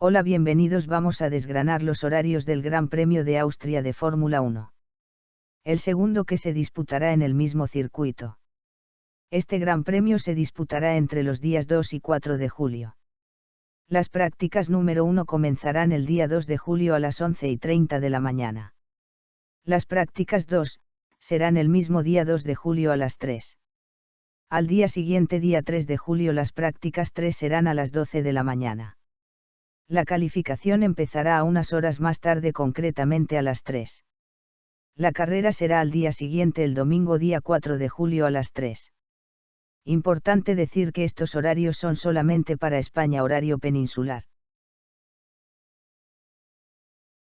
Hola, bienvenidos. Vamos a desgranar los horarios del Gran Premio de Austria de Fórmula 1. El segundo que se disputará en el mismo circuito. Este Gran Premio se disputará entre los días 2 y 4 de julio. Las prácticas número 1 comenzarán el día 2 de julio a las 11 y 30 de la mañana. Las prácticas 2, serán el mismo día 2 de julio a las 3. Al día siguiente día 3 de julio las prácticas 3 serán a las 12 de la mañana. La calificación empezará a unas horas más tarde concretamente a las 3. La carrera será al día siguiente el domingo día 4 de julio a las 3. Importante decir que estos horarios son solamente para España horario peninsular.